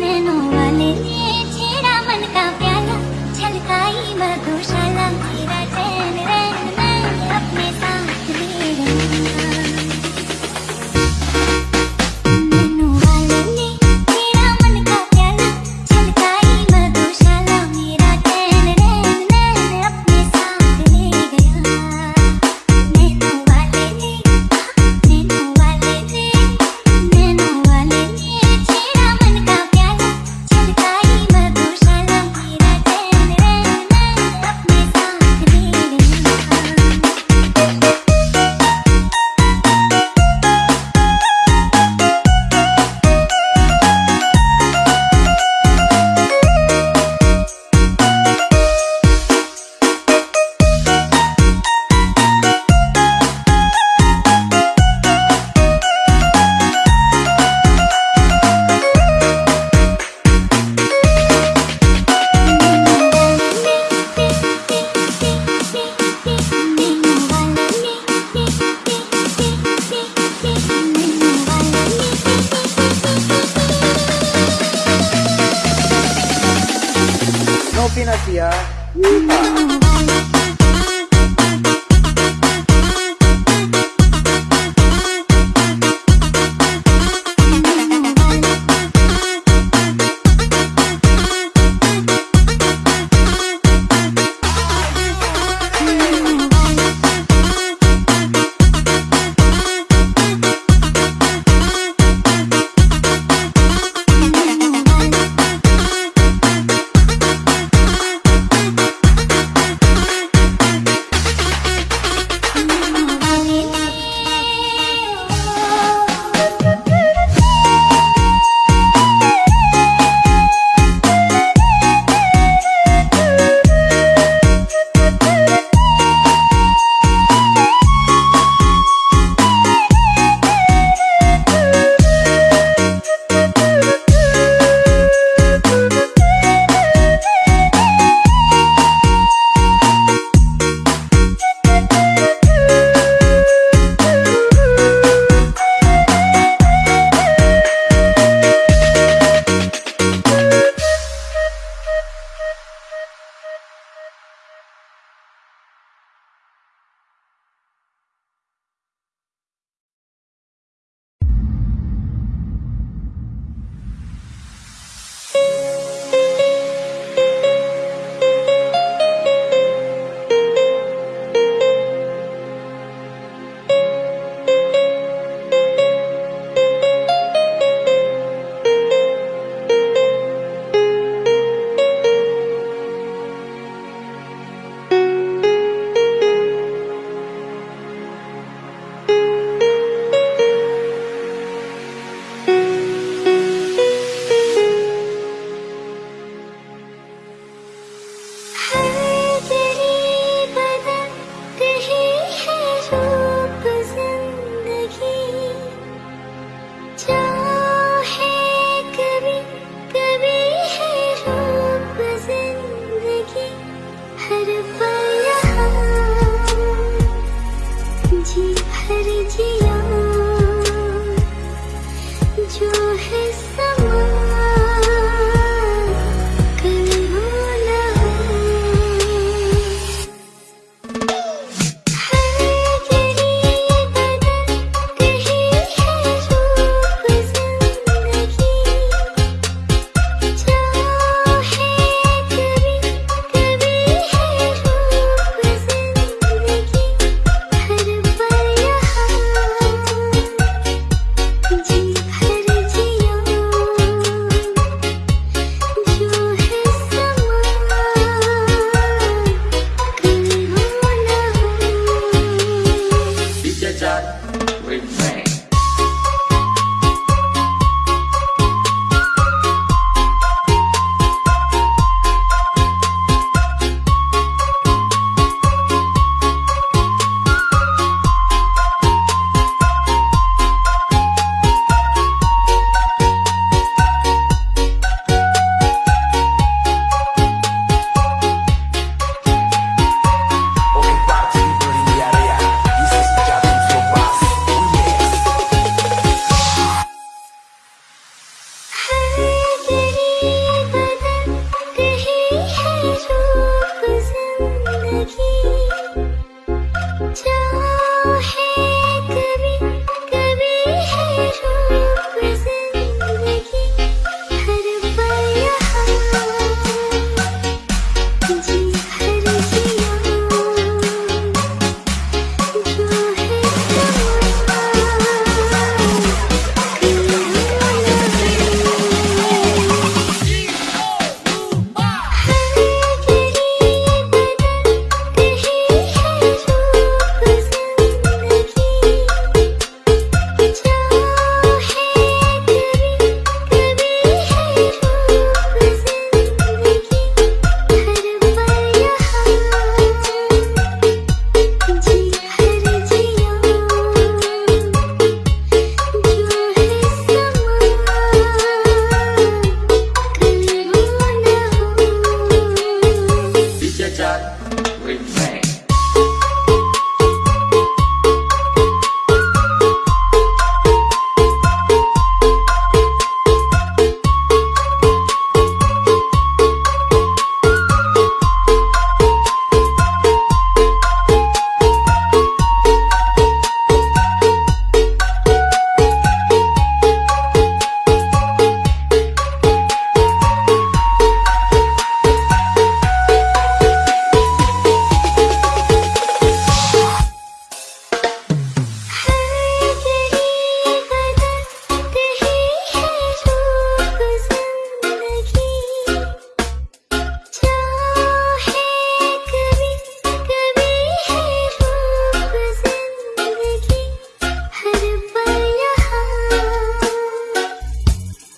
nano वाले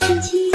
生气